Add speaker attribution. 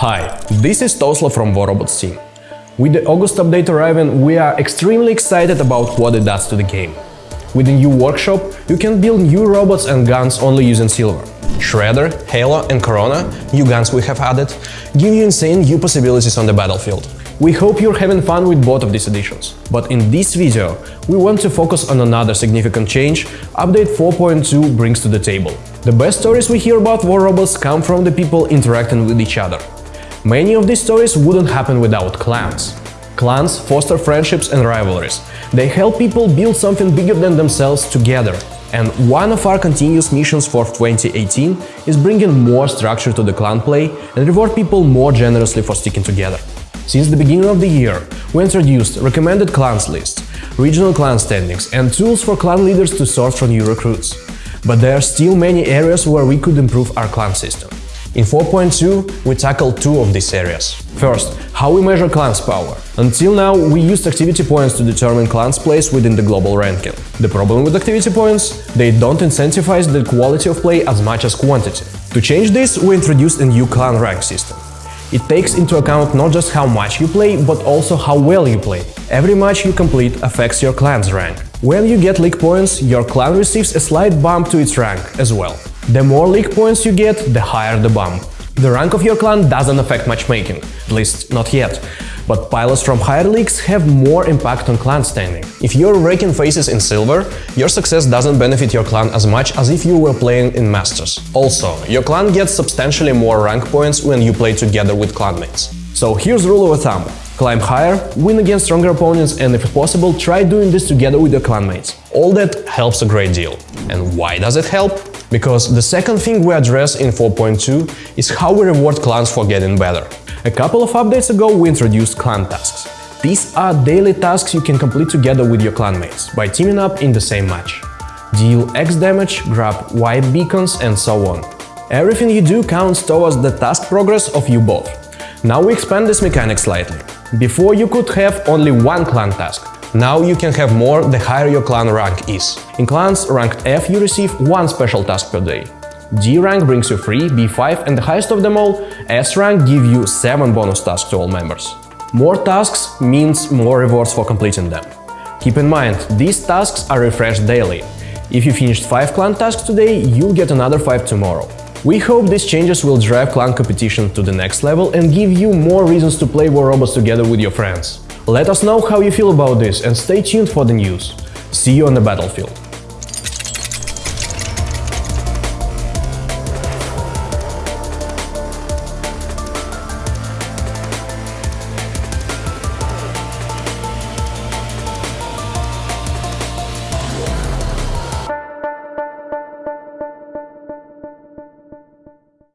Speaker 1: Hi, this is Tosla from War Robots team. With the August update arriving, we are extremely excited about what it does to the game. With the new workshop, you can build new robots and guns only using silver. Shredder, Halo and Corona, new guns we have added, give you insane new possibilities on the battlefield. We hope you're having fun with both of these additions. But in this video, we want to focus on another significant change Update 4.2 brings to the table. The best stories we hear about war robots come from the people interacting with each other. Many of these stories wouldn't happen without clans. Clans foster friendships and rivalries. They help people build something bigger than themselves together. And one of our continuous missions for 2018 is bringing more structure to the clan play and reward people more generously for sticking together. Since the beginning of the year, we introduced recommended clans lists, regional clan standings and tools for clan leaders to sort from new recruits. But there are still many areas where we could improve our clan system. In 4.2 we tackled two of these areas. First, how we measure clans power. Until now we used activity points to determine clans place within the global ranking. The problem with activity points? They don't incentivize the quality of play as much as quantity. To change this, we introduced a new clan rank system. It takes into account not just how much you play, but also how well you play. Every match you complete affects your clan's rank. When you get league points, your clan receives a slight bump to its rank as well. The more league points you get, the higher the bump. The rank of your clan doesn't affect matchmaking, at least not yet, but pilots from higher leagues have more impact on clan standing. If you're raking faces in silver, your success doesn't benefit your clan as much as if you were playing in masters. Also, your clan gets substantially more rank points when you play together with clanmates. So here's rule of thumb. Climb higher, win against stronger opponents and if possible try doing this together with your clanmates. All that helps a great deal. And why does it help? Because the second thing we address in 4.2 is how we reward clans for getting better. A couple of updates ago we introduced clan tasks. These are daily tasks you can complete together with your clanmates by teaming up in the same match. Deal X damage, grab Y beacons and so on. Everything you do counts towards the task progress of you both. Now we expand this mechanic slightly. Before you could have only one clan task, now you can have more the higher your clan rank is. In clans ranked F you receive one special task per day. D rank brings you 3, B5 and the highest of them all, S rank give you 7 bonus tasks to all members. More tasks means more rewards for completing them. Keep in mind, these tasks are refreshed daily. If you finished 5 clan tasks today, you'll get another 5 tomorrow. We hope these changes will drive clan competition to the next level and give you more reasons to play War Robots together with your friends. Let us know how you feel about this and stay tuned for the news. See you on the battlefield.